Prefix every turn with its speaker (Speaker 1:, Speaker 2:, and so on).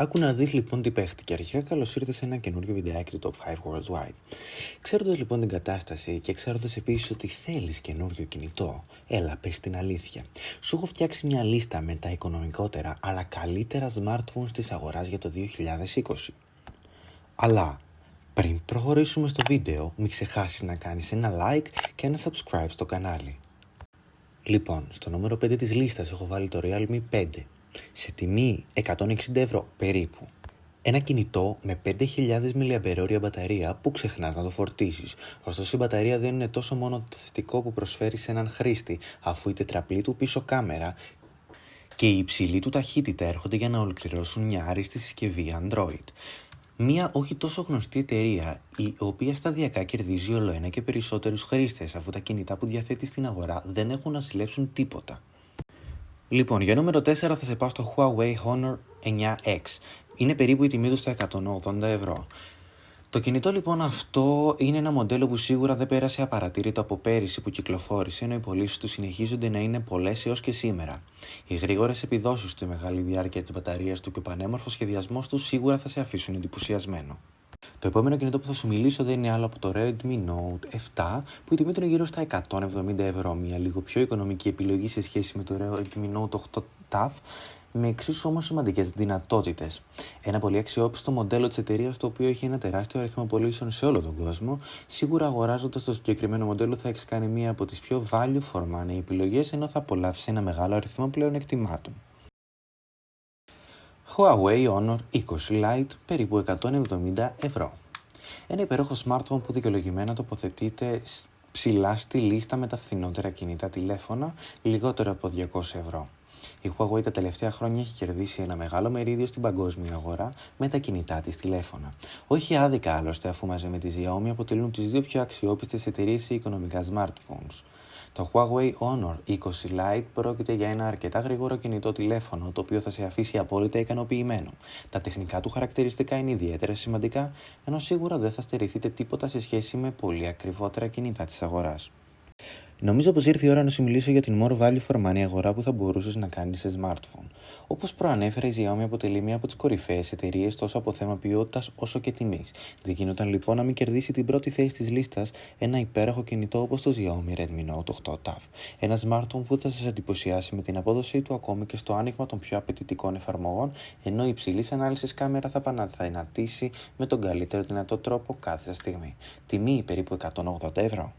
Speaker 1: Άκου να δεις λοιπόν τι παίχτηκε. Αρχικά καλώς ήρθες σε ένα καινούριο βιντεάκι του Top 5 Worldwide. Ξέροντας λοιπόν την κατάσταση και ξέροντας επίσης ότι θέλεις καινούριο κινητό, έλα πες την αλήθεια. Σου έχω φτιάξει μια λίστα με τα οικονομικότερα αλλά καλύτερα smartphones της αγοράς για το 2020. Αλλά πριν προχωρήσουμε στο βίντεο, μην ξεχάσεις να κάνεις ένα like και ένα subscribe στο κανάλι. Λοιπόν, στο νούμερο 5 της λίστας έχω βάλει το Realme 5 σε τιμή 160 ευρώ περίπου. Ένα κινητό με 5.000 mAh μπαταρία που ξεχνάς να το φορτίσεις. Ωστόσο η μπαταρία δεν είναι τόσο μόνο το θετικό που προσφέρει σε έναν χρήστη, αφού η τετραπλή του πίσω κάμερα και η υψηλή του ταχύτητα έρχονται για να ολοκληρώσουν μια άριστη συσκευή Android. Μία όχι τόσο γνωστή εταιρεία, η οποία σταδιακά κερδίζει όλο ένα και περισσότερους χρήστες, αφού τα κινητά που διαθέτει στην αγορά δεν έχουν να συλλέψουν τίποτα. Λοιπόν, για νούμερο 4 θα σε πάω στο Huawei Honor 9X. Είναι περίπου η τιμή του στα 180 ευρώ. Το κινητό λοιπόν αυτό είναι ένα μοντέλο που σίγουρα δεν πέρασε απαρατήρητο από πέρυσι που κυκλοφόρησε, ενώ οι πωλήσεις του συνεχίζονται να είναι πολλές έως και σήμερα. Οι γρήγορες επιδόσεις του, η μεγάλη διάρκεια της μπαταρίας του και ο πανέμορφος σχεδιασμός τους σίγουρα θα σε αφήσουν εντυπωσιασμένο. Το επόμενο κινητό που θα σου μιλήσω δεν είναι άλλο από το Redmi Note 7 που η τιμή του είναι γύρω στα 170 ευρώ. Μια λίγο πιο οικονομική επιλογή σε σχέση με το Redmi Note 8 TAF με εξίσου όμως σημαντικές δυνατότητες. Ένα πολύ αξιόπιστο μοντέλο της εταιρείας το οποίο έχει ένα τεράστιο αριθμό πωλήσεων σε όλο τον κόσμο. Σίγουρα αγοράζοντας το συγκεκριμένο μοντέλο θα έχεις κάνει μία από τις πιο value for money επιλογές ενώ θα απολαύσει ένα μεγάλο αριθμό πλέον εκτιμάτων. Huawei Honor 20 Lite περίπου 170 ευρώ. Ένα υπέροχο smartphone που δικαιολογημένα τοποθετείται ψηλά στη λίστα με τα φθηνότερα κινητά τηλέφωνα, λιγότερο από 200 ευρώ. Η Huawei τα τελευταία χρόνια έχει κερδίσει ένα μεγάλο μερίδιο στην παγκόσμια αγορά με τα κινητά της τηλέφωνα. Όχι άδικα άλλωστε, αφού μαζί με τη Xiaomi αποτελούν τις δύο πιο αξιόπιστες εταιρείες σε οικονομικά smartphones. Το Huawei Honor 20 Lite πρόκειται για ένα αρκετά γρήγορο κινητό τηλέφωνο, το οποίο θα σε αφήσει απόλυτα ικανοποιημένο. Τα τεχνικά του χαρακτηριστικά είναι ιδιαίτερα σημαντικά, ενώ σίγουρα δεν θα στερηθείτε τίποτα σε σχέση με πολύ ακριβότερα κινητά της αγοράς. Νομίζω πως ήρθε η ώρα να σου μιλήσω για την more value for money αγορά που θα μπορούσες να κάνεις σε smartphone. Όπως προανέφερα, η Xiaomi αποτελεί μία από τις κορυφαίες εταιρείες τόσο από θέμα ποιότητας όσο και τιμής. Δικαιούταν λοιπόν να μην κερδίσει την πρώτη θέση της λίστας ένα υπέροχο κινητό όπως το Xiaomi Redmi Note 8 TAF. Ένα smartphone που θα σας εντυπωσιάσει με την απόδοσή του ακόμη και στο άνοιγμα των πιο απαιτητικών εφαρμογών, ενώ η υψηλής ανάλυσης κάμερα θα παναθανατήσει με τον καλύτερο δυνατό τρόπο κάθε στιγμή. Τιμή περίπου 180 ευρώ.